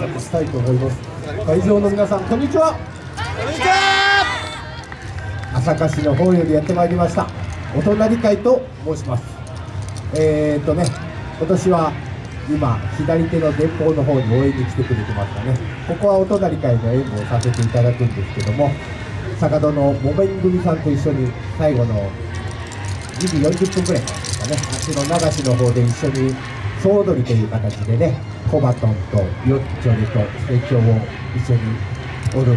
拶したいと思います。会場の皆さんこんにちは。こんにちは。朝霞市の方よりやってまいりました。お隣会と申します。えー、っとね今年は今左手の前方の方に応援に来てくれてますかね。ここはお隣会の演舞をさせていただくんですけども坂戸の木綿組さんと一緒に最後の2時40分ぐらいからですかねあっちの流しの方で一緒に総踊りという形でねコバトンとヨッチョレと成長を一緒に踊る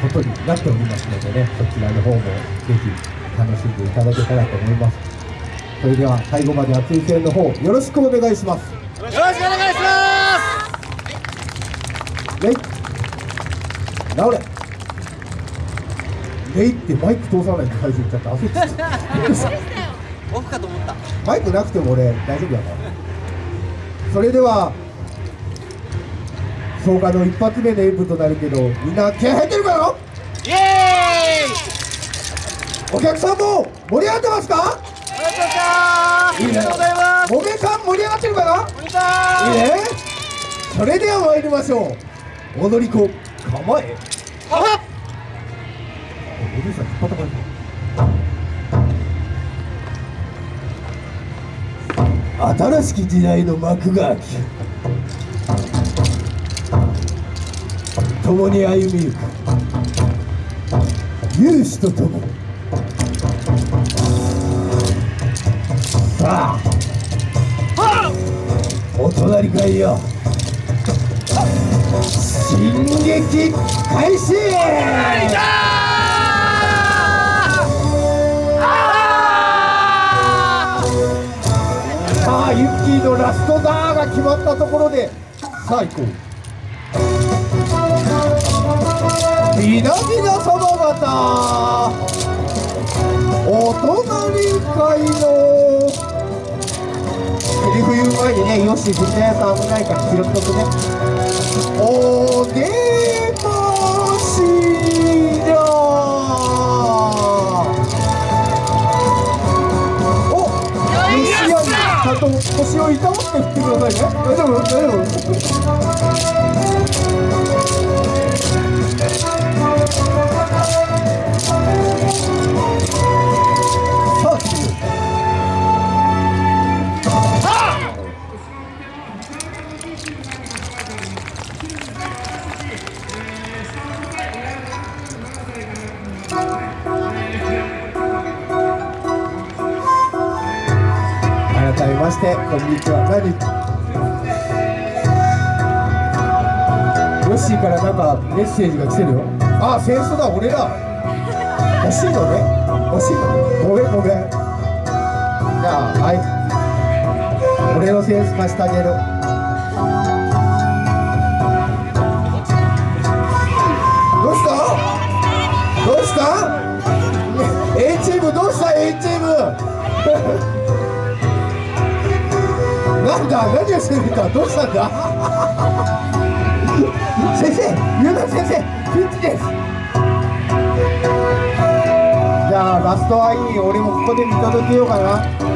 ことになっておりますのでねそちらの方もぜひ楽しんでいただけたらと思います。それでは最後まで熱い声援の方よろしくお願いします。よろしくお願いします。レイ。直れ。レイってマイク通さないと最初言っちゃった。焦っちゃった。オフかと思ったマイクなくても俺大丈夫だからそれでは草加の一発目の演舞となるけどみんな気合入ってるかよ?イエーイ!お客さんも盛り上がってますか?ありがとうございます。もめさん盛り上がってるかないいね。それでは参りましょう。踊り子構え。はっおじいさん引っ張った感新しき時代の幕が開き共に歩みゆく勇士と共に。さあお隣かいよ進撃開始ユッキーのラストダーが決まったところでさあ行こう。皆々様方。お隣会の。セリフ言う前にねよし藤谷さん危ないから拾っとくね。お出してこんにちは何ヨッシーからなんかメッセージが来てるよ。あセンスだ俺だ。欲しいのね。欲しいのごめんごめん。じゃあはい。俺のセンス貸してあげるなんだ何をしてるんだどうしたんだ先生ゆうな先生ピンチですじゃあラストはいい俺もここで見届けようかな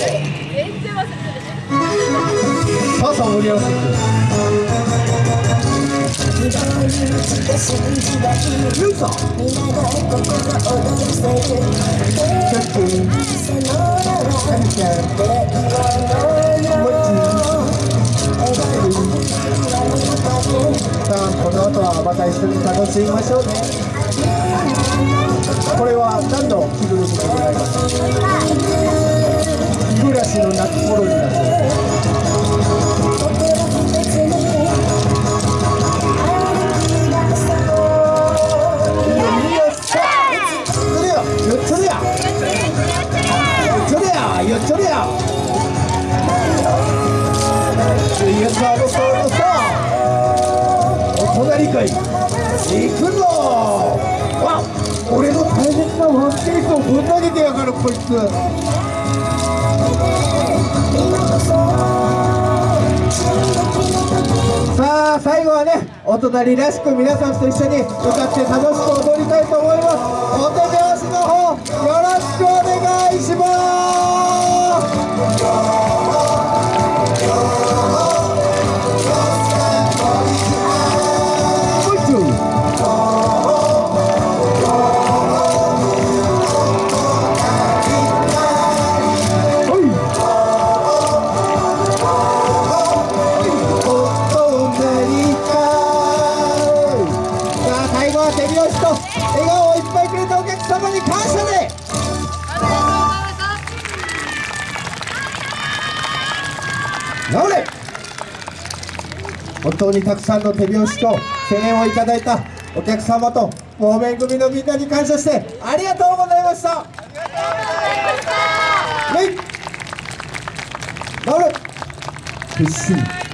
さあさあ盛り合わせてゆうさんキャップカニちゃんもちさあこの後はまた一緒に楽しみましょうねこれは何の着ぐるみでございます。暮らしの夏頃になそれよよっちょれや。よっちょれや。よっちょれや。いや。さあさあさあお隣会行くぞわ俺の大切なワンピースをぶん投前出てや。がるこいつさあ最後はねお隣らしく皆さんと一緒に歌って楽しく踊りたいと思います。本当にたくさんの手拍子と声援をいただいたお客様と方面組のみんなに感謝してありがとうございました。ありがとうござい直れ。撤収